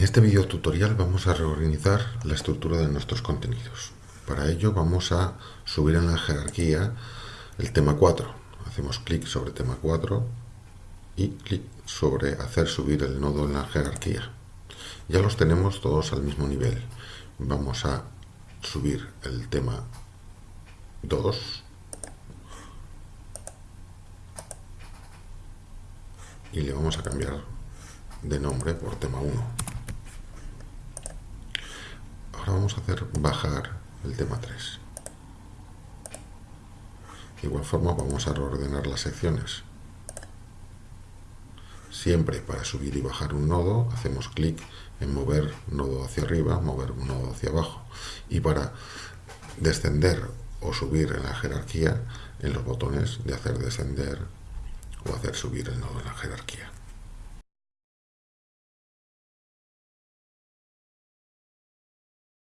En este video tutorial vamos a reorganizar la estructura de nuestros contenidos. Para ello vamos a subir en la jerarquía el tema 4. Hacemos clic sobre tema 4 y clic sobre hacer subir el nodo en la jerarquía. Ya los tenemos todos al mismo nivel. Vamos a subir el tema 2 y le vamos a cambiar de nombre por tema 1. Ahora vamos a hacer bajar el tema 3. De igual forma vamos a reordenar las secciones. Siempre para subir y bajar un nodo hacemos clic en mover nodo hacia arriba, mover un nodo hacia abajo. Y para descender o subir en la jerarquía, en los botones de hacer descender o hacer subir el nodo en la jerarquía.